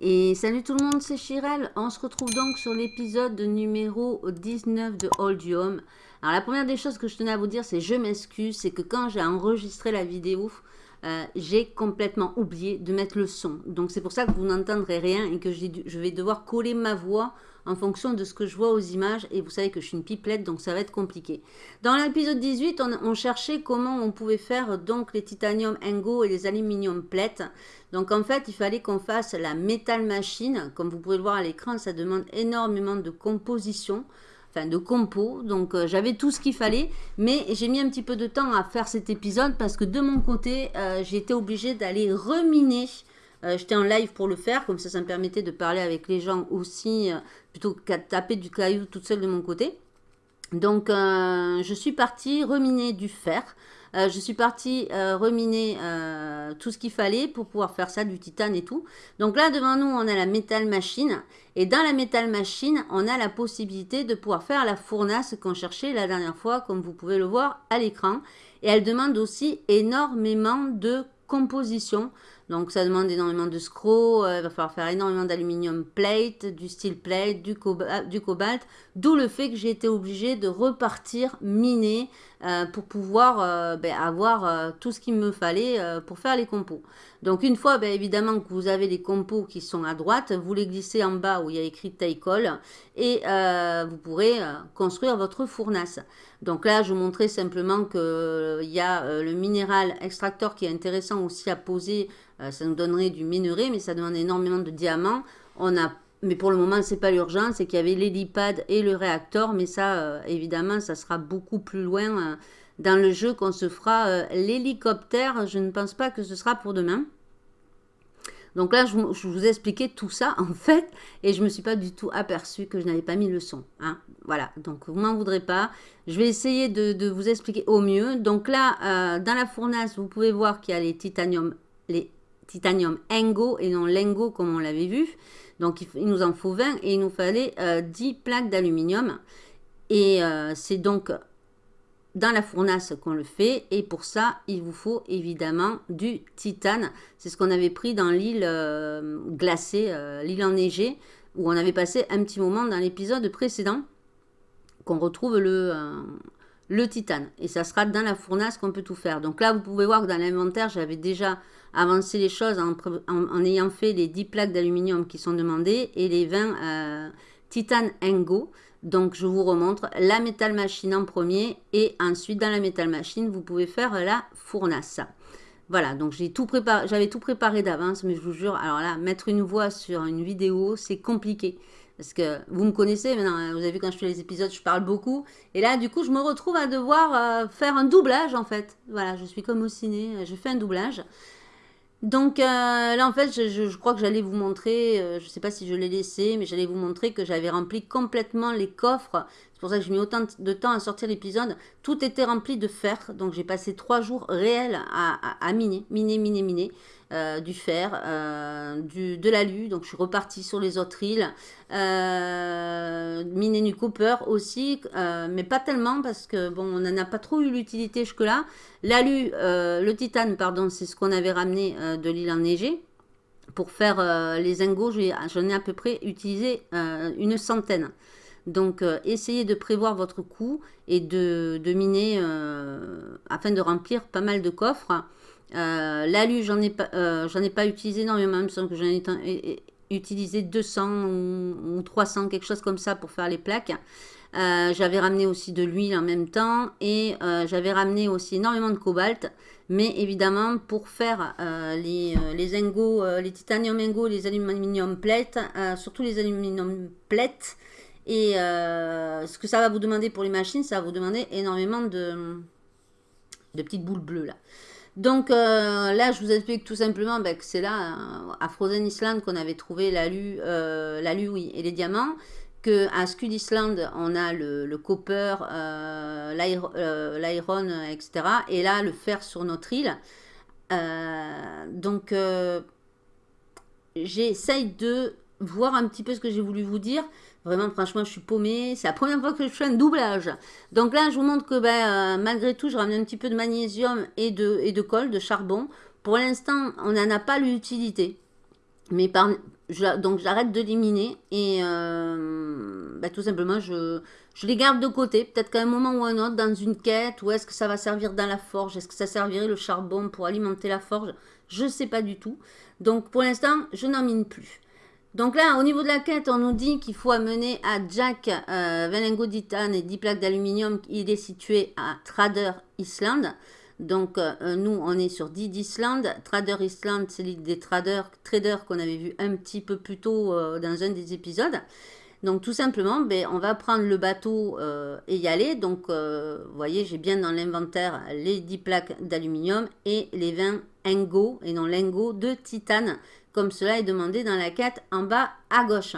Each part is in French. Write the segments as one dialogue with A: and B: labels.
A: Et salut tout le monde, c'est Chirel. On se retrouve donc sur l'épisode numéro 19 de Old Home. Alors la première des choses que je tenais à vous dire, c'est je m'excuse, c'est que quand j'ai enregistré la vidéo, euh, j'ai complètement oublié de mettre le son. Donc c'est pour ça que vous n'entendrez rien et que je vais devoir coller ma voix en fonction de ce que je vois aux images. Et vous savez que je suis une pipelette, donc ça va être compliqué. Dans l'épisode 18, on, cherchait comment on pouvait faire donc les titanium Engo et les aluminium plates. Donc en fait, il fallait qu'on fasse la métal machine. Comme vous pouvez le voir à l'écran, ça demande énormément de composition enfin de compo. Donc euh, j'avais tout ce qu'il fallait, mais j'ai mis un petit peu de temps à faire cet épisode parce que de mon côté, euh, j'ai été obligée d'aller reminer. Euh, j'étais en live pour le faire, comme ça, ça me permettait de parler avec les gens aussi, plutôt qu'à taper du caillou toute seule de mon côté. Donc je suis partie reminer du fer. Euh, je suis partie euh, reminer euh, tout ce qu'il fallait pour pouvoir faire ça, du titane et tout. Donc là, devant nous, on a la métal machine. Et dans la métal machine, on a la possibilité de pouvoir faire la fournace qu'on cherchait la dernière fois, comme vous pouvez le voir à l'écran. Et elle demande aussi énormément de composition. Donc ça demande énormément de screw, il va falloir faire énormément d'aluminium plate, du steel plate, du, cobalt, d'où le fait que j'ai été obligée de repartir miner euh, pour pouvoir euh, ben, avoir euh, tout ce qu'il me fallait pour faire les compos. Donc une fois ben, évidemment que vous avez les compos qui sont à droite, vous les glissez en bas où il y a écrit Taïkol et vous pourrez construire votre fournace. Donc là je vous montrais simplement qu'il y a le minéral extracteur qui est intéressant aussi à poser, ça nous donnerait du minerai mais ça demande énormément de diamants. On a mais pour le moment, c'est pas l'urgence, c'est qu'il y avait l'hélipad et le réacteur, mais ça, euh, évidemment, ça sera beaucoup plus loin euh, dans le jeu qu'on se fera euh, l'hélicoptère. Je ne pense pas que ce sera pour demain. Donc là, je, vous ai expliqué tout ça, en fait, et je ne me suis pas du tout aperçu que je n'avais pas mis le son. Hein. Voilà, donc vous m'en voudrez pas. Je vais essayer de, vous expliquer au mieux. Donc là, dans la fournace, vous pouvez voir qu'il y a les titanium, les titanium Engo et non Lengo comme on l'avait vu. Donc, il, nous en faut 20 et il nous fallait 10 euh, plaques d'aluminium. Et euh, c'est donc dans la fournace qu'on le fait. Et pour ça, il vous faut évidemment du titane. C'est ce qu'on avait pris dans l'île euh, glacée, l'île enneigée, où on avait passé un petit moment dans l'épisode précédent, qu'on retrouve le, le titane. Et ça sera dans la fournace qu'on peut tout faire. Donc là, vous pouvez voir que dans l'inventaire, j'avais déjà avancé les choses en, ayant fait les 10 plaques d'aluminium qui sont demandées et les 20 titane Engo. Donc je vous remontre la métal machine en premier et ensuite dans la métal machine, vous pouvez faire la fournace. Voilà, donc j'ai tout préparé, j'avais tout préparé d'avance, mais je vous jure, alors là, mettre une voix sur une vidéo, c'est compliqué. Parce que vous me connaissez maintenant, vous avez vu quand je fais les épisodes, je parle beaucoup. Et là, du coup, je me retrouve à devoir euh, faire un doublage, en fait. Voilà, je suis comme au ciné, je fais un doublage. Donc euh, là, en fait, je, crois que j'allais vous montrer, euh, je ne sais pas si je l'ai laissé, mais j'allais vous montrer que j'avais rempli complètement les coffres. C'est pour ça que j'ai mis autant de temps à sortir l'épisode. Tout était rempli de fer, donc j'ai passé trois jours réels à miner, miner, miner, miner. Euh, du fer, euh, de l'alu. Donc je suis repartie sur les autres îles. Euh, miner du copper aussi, mais pas tellement parce que on n'en a pas trop eu l'utilité jusque-là. L'alu, le titane, pardon, c'est ce qu'on avait ramené de l'île enneigée. Pour faire les ingots, j'en ai à peu près utilisé une centaine. Donc, essayez de prévoir votre coût et de, de miner afin de remplir pas mal de coffres. Euh, L'alu, j'en ai, pas, euh, ai pas utilisé énormément, même que j'en ai utilisé 200 ou, 300, quelque chose comme ça pour faire les plaques. Euh, j'avais ramené aussi de l'huile en même temps et euh, j'avais ramené aussi énormément de cobalt. Mais évidemment, pour faire les, les ingots, les titanium ingots, les aluminium plates, surtout les aluminium plates, et ce que ça va vous demander pour les machines, ça va vous demander énormément de, de petites boules bleues là. Donc euh, là, je vous explique tout simplement ben, que c'est là, euh, à Frozen Island, qu'on avait trouvé l'alu, euh, et les diamants. Qu'à Scud Island, on a le, copper, l'iron, etc. Et là, le fer sur notre île. donc, j'essaye de voir un petit peu ce que j'ai voulu vous dire. Vraiment, franchement, je suis paumée. C'est la première fois que je fais un doublage. Donc là, je vous montre que ben, malgré tout, je ramène un petit peu de magnésium et de, et de colle, de charbon. Pour l'instant, on n'en a pas l'utilité. Mais par, donc j'arrête de l'éliminer et euh, bah, tout simplement je, je, les garde de côté. Peut-être qu'à un moment ou un autre dans une quête, ou est-ce que ça va servir dans la forge? Est-ce que ça servirait le charbon pour alimenter la forge? Je ne sais pas du tout. Donc pour l'instant, je n'en mine plus. Donc là, au niveau de la quête, on nous dit qu'il faut amener à Jack euh, 20 lingots et 10 plaques d'aluminium. Il est situé à Trader Island. Donc, euh, nous, on est sur Did Island. Trader Island, c'est l'île des traders, traders qu'on avait vu un petit peu plus tôt euh, dans un des épisodes. Donc, tout simplement, ben, on va prendre le bateau euh, et y aller. Donc, vous voyez, j'ai bien dans l'inventaire les 10 plaques d'aluminium et les 20 et non lingots, de titane, comme cela est demandé dans la quête en bas à gauche.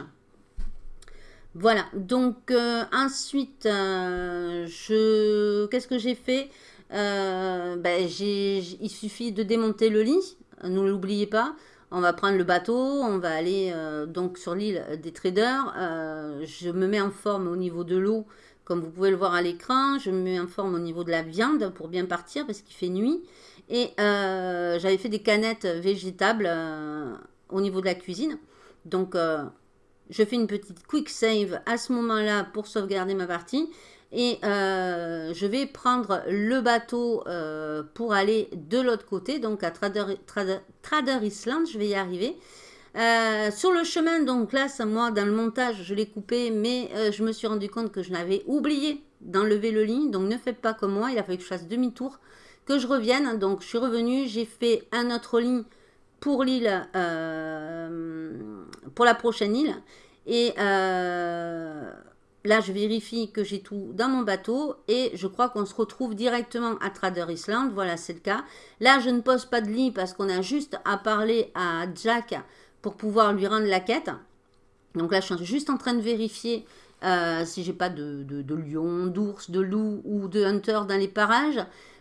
A: Voilà, donc ensuite, je qu'est-ce que j'ai fait? Euh, ben, il suffit de démonter le lit, ne l'oubliez pas. On va prendre le bateau, on va aller euh, donc sur l'île des traders. Euh, je me mets en forme au niveau de l'eau, comme vous pouvez le voir à l'écran. Je me mets en forme au niveau de la viande pour bien partir parce qu'il fait nuit. Et j'avais fait des canettes végétables au niveau de la cuisine. Donc je fais une petite quick save à ce moment-là pour sauvegarder ma partie. Et euh, je vais prendre le bateau euh, pour aller de l'autre côté, donc à Trader, Island, je vais y arriver. Euh, sur le chemin, donc là, moi, dans le montage, je l'ai coupé, mais je me suis rendu compte que je n'avais oublié d'enlever le lit. Donc ne faites pas comme moi, il a fallu que je fasse demi-tour, que je revienne. Donc je suis revenue, j'ai fait un autre lit pour l'île, pour la prochaine île. Et Là, je vérifie que j'ai tout dans mon bateau et je crois qu'on se retrouve directement à Trader Island. Voilà, c'est le cas. Là, je ne pose pas de lit parce qu'on a juste à parler à Jack pour pouvoir lui rendre la quête. Donc là, je suis juste en train de vérifier euh, si j'ai pas de, de, lion, d'ours, de loup ou de hunter dans les parages.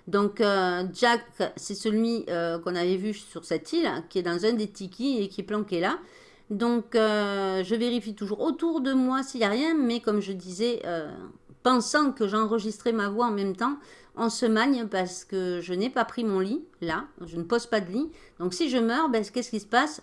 A: Donc euh, Jack, c'est celui euh, qu'on avait vu sur cette île, qui est dans un des tikis et qui est planqué là. Donc, euh, je vérifie toujours autour de moi s'il n'y a rien, mais comme je disais, pensant que j'enregistrais ma voix en même temps, on se magne parce que je n'ai pas pris mon lit, là, je ne pose pas de lit. Donc, si je meurs, ben, qu'est-ce qui se passe?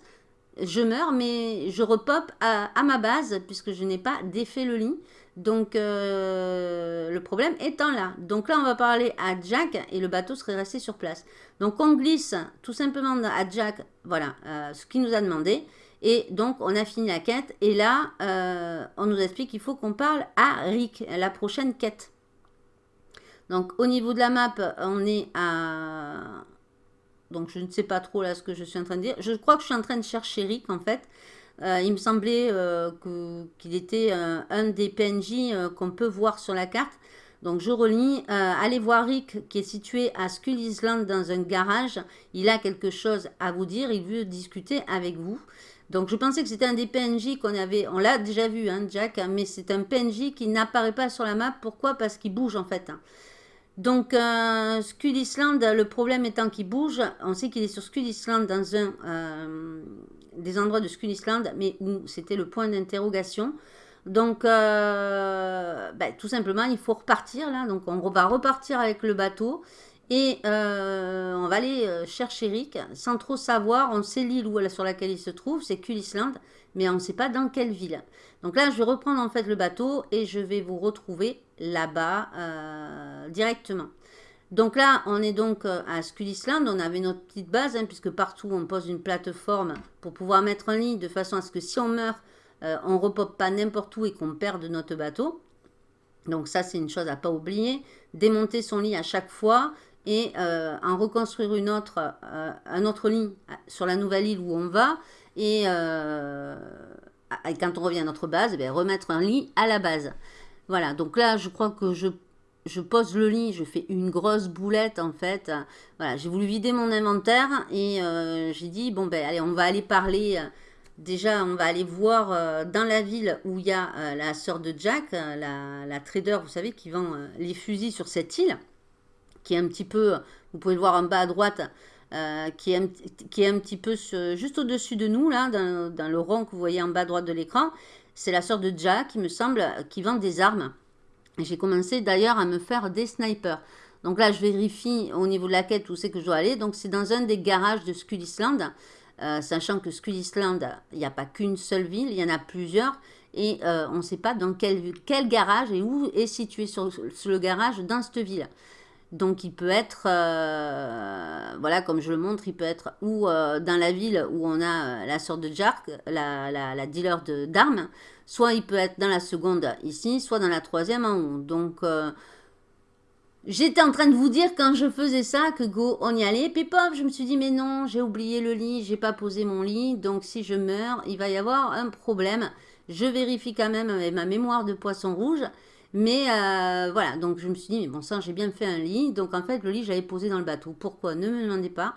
A: Je meurs, mais je repop à, ma base, puisque je n'ai pas défait le lit. Donc, euh, le problème étant là. Donc là, on va parler à Jack et le bateau serait resté sur place. Donc, on glisse tout simplement à Jack, voilà, ce qu'il nous a demandé. Et donc, on a fini la quête. Et là, euh, on nous explique qu'il faut qu'on parle à Rick, la prochaine quête. Donc, au niveau de la map, on est à... Donc, je ne sais pas trop là ce que je suis en train de dire. Je crois que je suis en train de chercher Rick, en fait. Euh, il me semblait euh, qu'il était un des PNJ qu'on peut voir sur la carte. Donc je relis, allez voir Rick qui est situé à Skull Island dans un garage. Il a quelque chose à vous dire, il veut discuter avec vous. Donc je pensais que c'était un des PNJ qu'on avait, on l'a déjà vu, hein, Jack, mais c'est un PNJ qui n'apparaît pas sur la map. Pourquoi? Parce qu'il bouge en fait. Hein. Donc euh, Skull Island, le problème étant qu'il bouge, on sait qu'il est sur Skull Island dans un euh, des endroits de Skull Island, mais où c'était le point d'interrogation. Donc, euh, ben, tout simplement, il faut repartir là. Donc, on va repartir avec le bateau. Et euh, on va aller euh, chercher Rick sans trop savoir. On sait l'île sur laquelle il se trouve, c'est Kulisland, mais on ne sait pas dans quelle ville. Donc là, je vais reprendre en fait le bateau et je vais vous retrouver là-bas directement. Donc là, on est donc à Skulisland. On avait notre petite base, hein, puisque partout on pose une plateforme pour pouvoir mettre un lit de façon à ce que si on meurt, on ne repop pas n'importe où et qu'on perde notre bateau. Donc ça, c'est une chose à pas oublier. Démonter son lit à chaque fois et euh, en reconstruire une autre, euh, un autre lit sur la nouvelle île où on va. Et, euh, quand on revient à notre base, eh remettre un lit à la base. Voilà, donc là, je crois que je, je pose le lit, je fais une grosse boulette en fait. Voilà, j'ai voulu vider mon inventaire et j'ai dit, bon ben allez, on va aller parler... Déjà, on va aller voir dans la ville où il y a la sœur de Jack, la, trader, vous savez, qui vend les fusils sur cette île qui est un petit peu, vous pouvez le voir en bas à droite, qui, est un, petit peu juste au-dessus de nous, là, dans, le rond que vous voyez en bas à droite de l'écran. C'est la sœur de Jack, qui me semble, qui vend des armes. J'ai commencé d'ailleurs à me faire des snipers. Donc là, je vérifie au niveau de la quête où c'est que je dois aller. Donc c'est dans un des garages de Skull Island. Euh, sachant que Skull Island, il n'y a pas qu'une seule ville, il y en a plusieurs. Et euh, on ne sait pas dans quel, garage et où est situé le garage dans cette ville. Donc il peut être, euh, voilà, comme je le montre, il peut être ou dans la ville où on a la sorte de Jark, la dealer d'armes, soit il peut être dans la seconde ici, soit dans la troisième en haut. Donc J'étais en train de vous dire quand je faisais ça que go, on y allait. Puis pop, je me suis dit mais non, j'ai oublié le lit, j'ai pas posé mon lit. Donc si je meurs, il va y avoir un problème. Je vérifie quand même avec ma mémoire de poisson rouge. Mais euh, voilà, donc je me suis dit, mais bon sang, j'ai bien fait un lit. Donc en fait, le lit, j'avais posé dans le bateau. Pourquoi? Ne me demandez pas.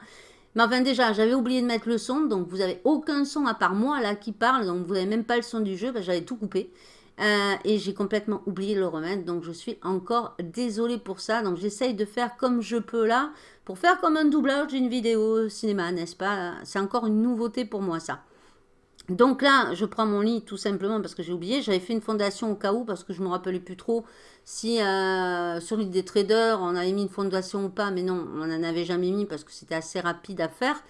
A: Mais enfin déjà, j'avais oublié de mettre le son. Donc vous avez aucun son à part moi là qui parle. Donc vous n'avez même pas le son du jeu. J'avais tout coupé. Euh, et j'ai complètement oublié de le remettre. Donc je suis encore désolée pour ça. Donc j'essaye de faire comme je peux là. Pour faire comme un doublage d'une vidéo cinéma, n'est-ce pas? C'est encore une nouveauté pour moi ça. Donc là, je prends mon lit tout simplement parce que j'ai oublié. J'avais fait une fondation au cas où parce que je ne me rappelais plus trop si euh, sur l'île des traders on avait mis une fondation ou pas. Mais non, on n'en avait jamais mis parce que c'était assez rapide à faire,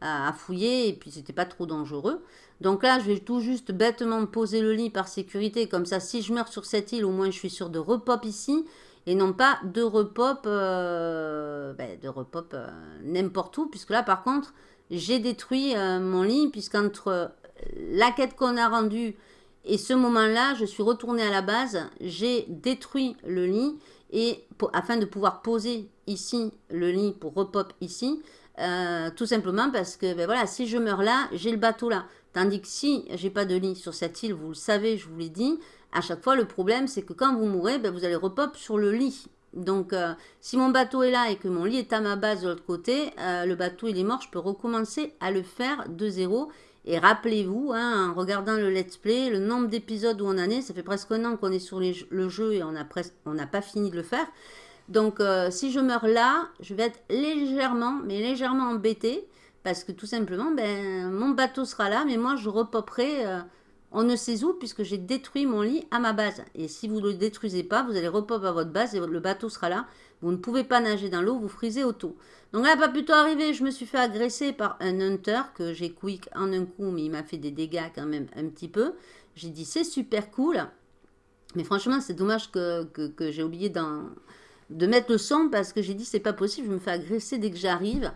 A: à fouiller et puis c'était pas trop dangereux. Donc là, je vais tout juste bêtement poser le lit par sécurité. Comme ça, si je meurs sur cette île, au moins je suis sûr de repop ici. Et non pas de repop, euh, ben, de repop euh, n'importe où. Puisque là, par contre, j'ai détruit mon lit. Puisqu'entre la quête qu'on a rendue et ce moment-là, je suis retournée à la base. J'ai détruit le lit. Et afin de pouvoir poser ici le lit pour repop ici, tout simplement parce que ben voilà, si je meurs là, j'ai le bateau là. Tandis que si j'ai pas de lit sur cette île, vous le savez, je vous l'ai dit, à chaque fois, le problème, c'est que quand vous mourrez, ben, vous allez repop sur le lit. Donc, euh, si mon bateau est là et que mon lit est à ma base de l'autre côté, euh, le bateau il est mort, je peux recommencer à le faire de zéro. Et rappelez-vous, hein, en regardant le let's play, le nombre d'épisodes où on en est, ça fait presque un an qu'on est sur le jeu et on n'a pas fini de le faire. Donc, euh, si je meurs là, je vais être légèrement, mais légèrement embêté. Parce que tout simplement, ben, mon bateau sera là, mais moi je repoperai euh, on ne sait où, puisque j'ai détruit mon lit à ma base. Et si vous ne le détruisez pas, vous allez repop à votre base et le bateau sera là. Vous ne pouvez pas nager dans l'eau, vous frisez auto. Donc là, pas plutôt arrivé, je me suis fait agresser par un hunter que j'ai quick en un coup, mais il m'a fait des dégâts quand même un petit peu. J'ai dit c'est super cool. Mais franchement, c'est dommage que, que, j'ai oublié de mettre le son parce que j'ai dit c'est pas possible, je me fais agresser dès que j'arrive.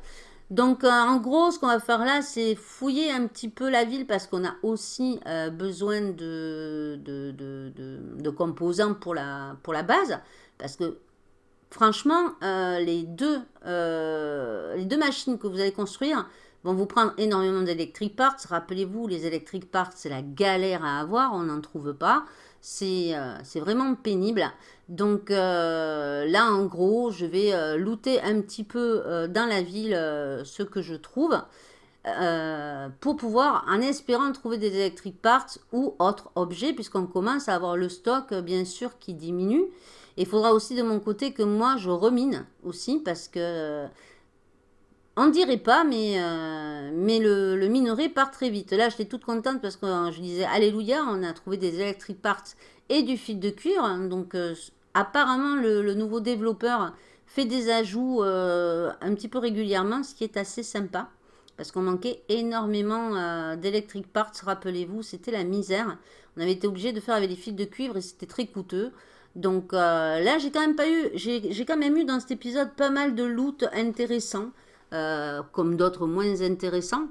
A: Donc, euh, en gros, ce qu'on va faire là, c'est fouiller un petit peu la ville parce qu'on a aussi euh, besoin de, composants pour la, base. Parce que, franchement, euh, les, deux, les deux machines que vous allez construire vont vous prendre énormément d'électric parts. Rappelez-vous, les electric parts, c'est la galère à avoir, on n'en trouve pas. C'est vraiment pénible. Donc euh, là, en gros, je vais euh, looter un petit peu euh, dans la ville ce que je trouve pour pouvoir, en espérant trouver des electric parts ou autres objets, puisqu'on commence à avoir le stock, bien sûr, qui diminue. Il faudra aussi de mon côté que moi, je remine aussi, parce que on dirait pas, mais, mais le, minerai part très vite. Là, j'étais toute contente parce que je disais, alléluia, on a trouvé des electric parts et du fil de cuir. Donc, apparemment, le, nouveau développeur fait des ajouts euh, un petit peu régulièrement, ce qui est assez sympa. Parce qu'on manquait énormément euh, d'électric parts, rappelez-vous, c'était la misère. On avait été obligé de faire avec des fils de cuivre et c'était très coûteux. Donc euh, là, j'ai quand même eu, j'ai quand même eu dans cet épisode pas mal de loot intéressant, comme d'autres moins intéressants.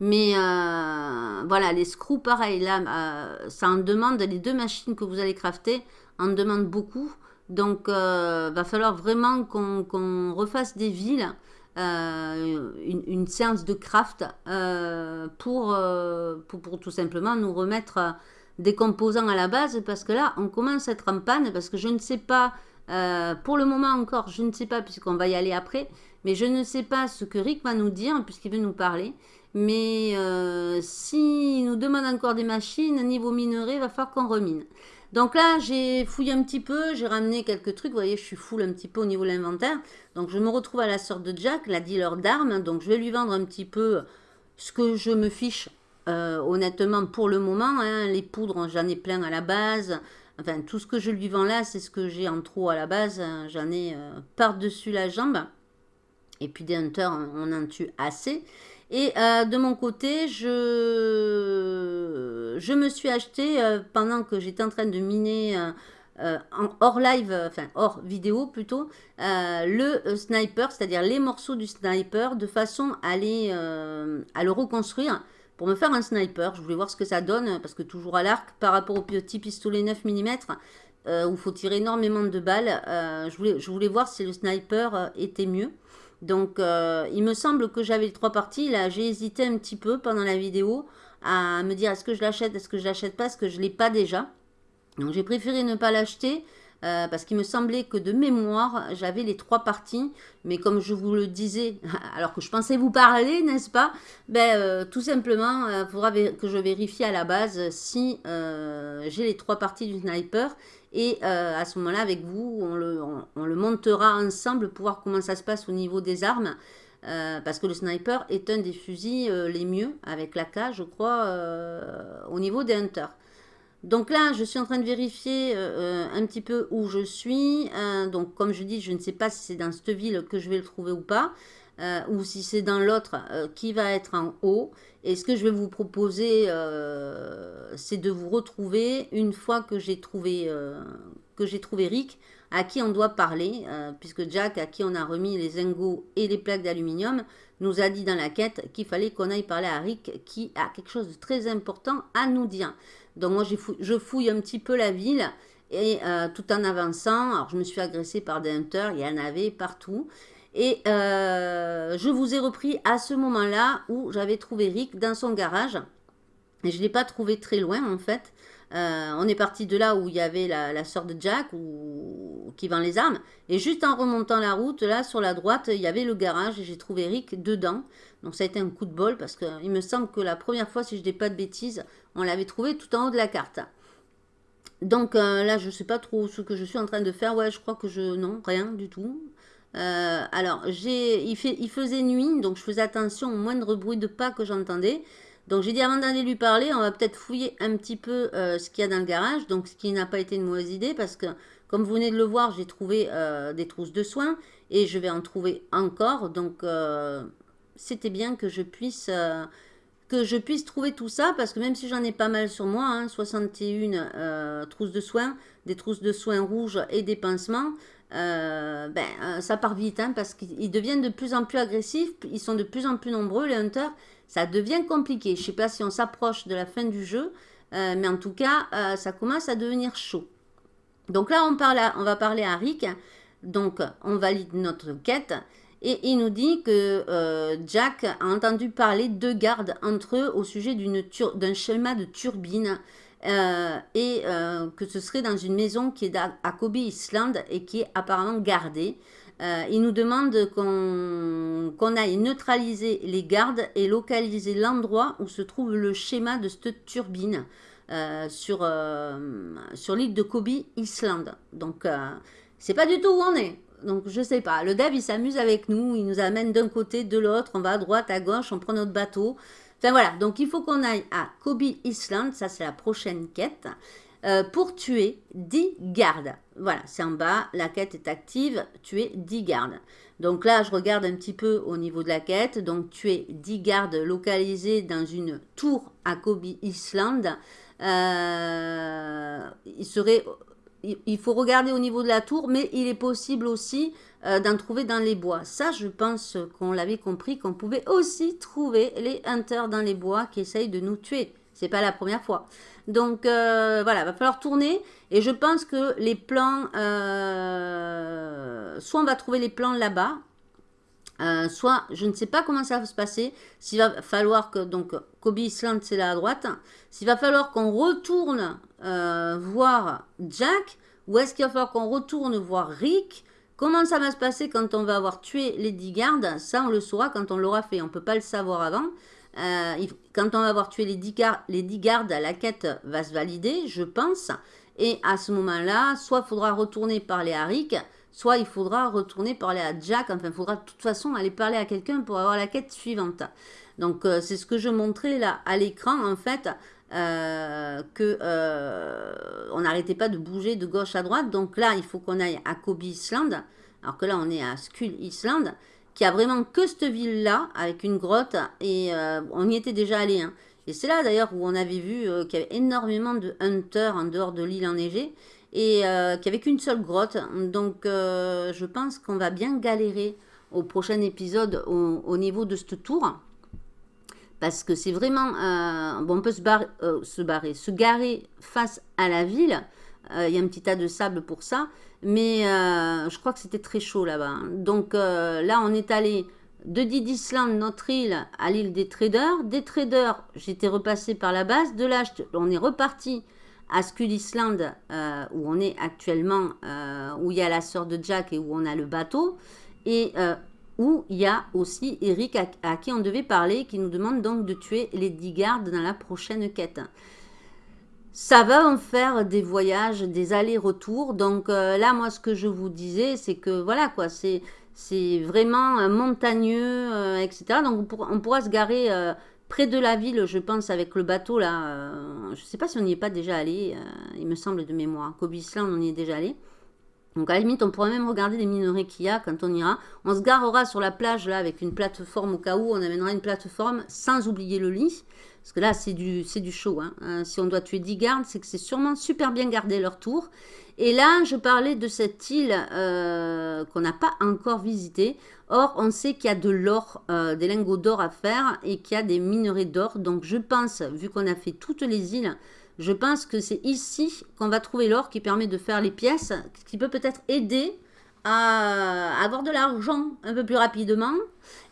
A: Mais voilà, les screws, pareil, là, ça en demande les deux machines que vous allez crafter en demande beaucoup. Donc, euh, va falloir vraiment qu'on refasse des villes, euh, une, séance de craft euh, pour, pour, tout simplement nous remettre des composants à la base parce que là, on commence à être en panne parce que je ne sais pas, pour le moment encore, je ne sais pas puisqu'on va y aller après, mais je ne sais pas ce que Rick va nous dire puisqu'il veut nous parler. Mais s'il nous demande encore des machines, niveau minerai, il va falloir qu'on remine. Donc là, j'ai fouillé un petit peu, j'ai ramené quelques trucs. Vous voyez, je suis full un petit peu au niveau de l'inventaire. Donc je me retrouve à la sorte de Jack, la dealer d'armes. Donc je vais lui vendre un petit peu ce que je me fiche euh, honnêtement pour le moment. Hein. les poudres, j'en ai plein à la base. Enfin, tout ce que je lui vends là, c'est ce que j'ai en trop à la base. J'en ai euh, par-dessus la jambe. Et puis des hunters, on en tue assez. Et euh, de mon côté, je, je me suis acheté, euh, pendant que j'étais en train de miner hors live, enfin hors vidéo plutôt, le sniper, c'est-à-dire les morceaux du sniper, de façon à, les, à le reconstruire pour me faire un sniper. Je voulais voir ce que ça donne, parce que toujours à l'arc, par rapport au petit pistolet 9 mm, où il faut tirer énormément de balles, je, voulais, je voulais voir si le sniper était mieux. Donc, euh, il me semble que j'avais les trois parties. Là, j'ai hésité un petit peu pendant la vidéo à me dire est-ce que je l'achète, est-ce que je l'achète pas, est-ce que je l'ai pas déjà? Donc, j'ai préféré ne pas l'acheter euh, parce qu'il me semblait que de mémoire, j'avais les trois parties. Mais comme je vous le disais, alors que je pensais vous parler, n'est-ce pas? Ben, euh, Tout simplement, il faudra que je vérifie à la base si j'ai les trois parties du sniper et euh, à ce moment-là, avec vous, on le, montera ensemble pour voir comment ça se passe au niveau des armes. Euh, parce que le sniper est un des fusils euh, les mieux, avec l'AK, je crois, au niveau des hunters. Donc là, je suis en train de vérifier un petit peu où je suis. donc comme je dis, je ne sais pas si c'est dans cette ville que je vais le trouver ou pas. ou si c'est dans l'autre qui va être en haut. Et ce que je vais vous proposer, euh, c'est de vous retrouver une fois que j'ai trouvé, euh, j'ai trouvé Rick, à qui on doit parler, euh, puisque Jack, à qui on a remis les ingots et les plaques d'aluminium, nous a dit dans la quête qu'il fallait qu'on aille parler à Rick, qui a quelque chose de très important à nous dire. Donc moi, je fouille un petit peu la ville, et tout en avançant, alors je me suis agressée par des hunters, il y en avait partout. Et euh, je vous ai repris à ce moment-là où j'avais trouvé Rick dans son garage. Et je ne l'ai pas trouvé très loin en fait. Euh, on est parti de là où il y avait la, la sœur de Jack qui vend les armes. Et juste en remontant la route, là sur la droite, il y avait le garage et j'ai trouvé Rick dedans. Donc ça a été un coup de bol parce qu'il me semble que la première fois, si je dis pas de bêtises, on l'avait trouvé tout en haut de la carte. Donc euh, là, je ne sais pas trop ce que je suis en train de faire. Ouais, je crois que je... Non, rien du tout. Euh, alors, il faisait nuit, donc je faisais attention au moindre bruit de pas que j'entendais. Donc j'ai dit avant d'aller lui parler, on va peut-être fouiller un petit peu euh, ce qu'il y a dans le garage. Donc ce qui n'a pas été une mauvaise idée parce que comme vous venez de le voir, j'ai trouvé euh, des trousses de soins et je vais en trouver encore. Donc c'était bien que je puisse que je puisse trouver tout ça parce que même si j'en ai pas mal sur moi, hein, 61 trousses de soins, des trousses de soins rouges et des pansements, euh, ben, euh, ça part vite hein, parce qu'ils deviennent de plus en plus agressifs, ils sont de plus en plus nombreux les hunters, ça devient compliqué. Je ne sais pas si on s'approche de la fin du jeu, euh, mais en tout cas, ça commence à devenir chaud. Donc là, on, parle on va parler à Rick, donc on valide notre quête, et il nous dit que Jack a entendu parler de gardes entre eux au sujet d'un schéma de turbine euh, et euh, que ce serait dans une maison qui est à, Kobe Island et qui est apparemment gardée. Euh, il nous demande qu'on aille neutraliser les gardes et localiser l'endroit où se trouve le schéma de cette turbine sur, sur l'île de Kobe Island. Donc, c'est pas du tout où on est. Donc, je sais pas. Le dev, il s'amuse avec nous. Il nous amène d'un côté, de l'autre. On va à droite, à gauche. On prend notre bateau. Enfin voilà, donc il faut qu'on aille à Kobe Island, ça c'est la prochaine quête, euh, pour tuer 10 gardes. Voilà, c'est en bas, la quête est active, tuer 10 gardes. Donc là, je regarde un petit peu au niveau de la quête, donc tuer 10 gardes localisés dans une tour à Kobe Island. Euh, il serait il faut regarder au niveau de la tour, mais il est possible aussi euh, d'en trouver dans les bois. Ça, je pense qu'on l'avait compris, qu'on pouvait aussi trouver les hunters dans les bois qui essayent de nous tuer. C'est pas la première fois. Donc, euh, voilà, va falloir tourner. Et je pense que les plans... Euh, soit on va trouver les plans là-bas, soit, je ne sais pas comment ça va se passer. S'il va falloir que, donc, Kobe Island, c'est là à droite. S'il va falloir qu'on retourne euh, voir Jack ou est-ce qu'il va falloir qu'on retourne voir Rick? Comment ça va se passer quand on va avoir tué les 10 gardes Ça, on le saura quand on l'aura fait. On ne peut pas le savoir avant. Quand on va avoir tué les 10, les 10 gardes, la quête va se valider, je pense. Et à ce moment-là, soit il faudra retourner parler à Rick, soit il faudra retourner parler à Jack. Enfin, il faudra de toute façon aller parler à quelqu'un pour avoir la quête suivante. Donc, euh, c'est ce que je montrais là à l'écran, en fait, euh, euh, on n'arrêtait pas de bouger de gauche à droite. Donc là, il faut qu'on aille à Kobe Island, alors que là, on est à Skull Island, qui a vraiment que cette ville-là, avec une grotte, et on y était déjà allé. Hein. Et c'est là d'ailleurs où on avait vu qu'il y avait énormément de hunters en dehors de l'île enneigée, et qu'il n'y avait qu'une seule grotte. Donc je pense qu'on va bien galérer au prochain épisode au, niveau de ce tour parce que c'est vraiment, euh, bon, on peut se, barrer, euh, se garer face à la ville. Euh, il y a un petit tas de sable pour ça, mais je crois que c'était très chaud là-bas. Donc là, on est allé de Didisland, notre île, à l'île des traders. Des traders, j'étais repassé par la base. De là, on est reparti à Skull Island, où on est actuellement, où il y a la sœur de Jack et où on a le bateau. Et où il y a aussi Eric à, qui on devait parler, qui nous demande donc de tuer les 10 gardes dans la prochaine quête. Ça va en faire des voyages, des allers-retours. Donc euh, là, moi, ce que je vous disais, c'est que voilà, quoi, c'est vraiment euh, montagneux, euh, etc. Donc on, pourra se garer près de la ville, je pense, avec le bateau là. je ne sais pas si on n'y est pas déjà allé, il me semble de mémoire. Kobe Island, on y est déjà allé. Donc à la limite, on pourrait même regarder les minerais qu'il y a quand on ira. On se garera sur la plage là avec une plateforme au cas où on amènera une plateforme sans oublier le lit. Parce que là, c'est du, du chaud. Hein. Euh, si on doit tuer 10 gardes, c'est que c'est sûrement super bien gardé leur tour. Et là, je parlais de cette île euh, qu'on n'a pas encore visitée. Or, on sait qu'il y a de l'or, euh, des lingots d'or à faire et qu'il y a des minerais d'or. Donc, je pense, vu qu'on a fait toutes les îles, je pense que c'est ici qu'on va trouver l'or qui permet de faire les pièces, qui peut peut-être aider à avoir de l'argent un peu plus rapidement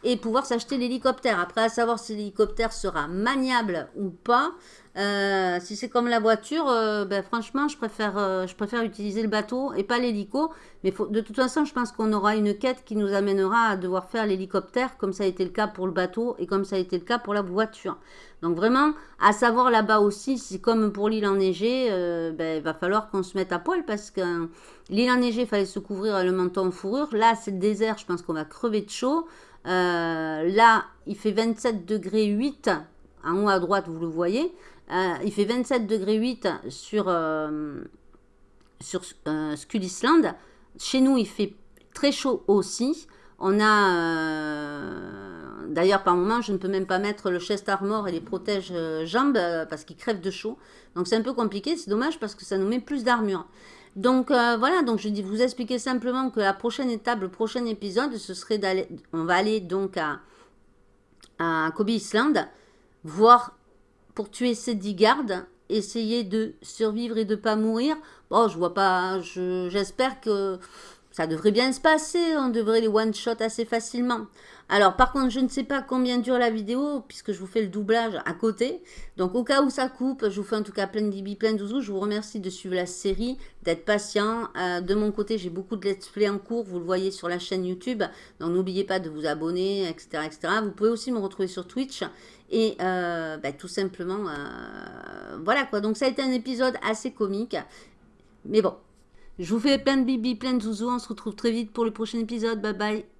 A: et pouvoir s'acheter l'hélicoptère. Après, à savoir si l'hélicoptère sera maniable ou pas, euh, si c'est comme la voiture, euh, ben, franchement, je préfère, euh, je préfère utiliser le bateau et pas l'hélico. Mais de toute façon, je pense qu'on aura une quête qui nous amènera à devoir faire l'hélicoptère, comme ça a été le cas pour le bateau et comme ça a été le cas pour la voiture. Donc vraiment, à savoir là-bas aussi, c'est comme pour l'île enneigée, ben, il va falloir qu'on se mette à poil parce que l'île enneigée, il fallait se couvrir le menton en fourrure. Là, c'est le désert, je pense qu'on va crever de chaud. là, il fait 27 degrés 8 en haut à droite, vous le voyez. Euh, il fait 27 degrés 8 sur, euh, sur euh, Skull Island. Chez nous, il fait très chaud aussi. On a, d'ailleurs, par moment, je ne peux même pas mettre le chest armor et les protèges jambes parce qu'ils crèvent de chaud. Donc, c'est un peu compliqué. C'est dommage parce que ça nous met plus d'armure. Donc, voilà. Donc, je dis vous expliquer simplement que la prochaine étape, le prochain épisode, ce serait d'aller, on va aller donc à, à Kobe Island, voir pour tuer ces 10 gardes, essayer de survivre et de pas mourir. Bon, je vois pas, j'espère que ça devrait bien se passer, on devrait les one-shot assez facilement. Alors, par contre, je ne sais pas combien dure la vidéo, puisque je vous fais le doublage à côté. Donc, au cas où ça coupe, je vous fais en tout cas plein de bibi, plein de zouzous. Je vous remercie de suivre la série, d'être patient. Euh, de mon côté, j'ai beaucoup de let's play en cours, vous le voyez sur la chaîne YouTube. Donc, n'oubliez pas de vous abonner, etc., etc. Vous pouvez aussi me retrouver sur Twitch. Et euh, bah, tout simplement, euh, voilà quoi. Donc, ça a été un épisode assez comique. Mais bon, je vous fais plein de bibi, plein de zouzous. On se retrouve très vite pour le prochain épisode. Bye bye.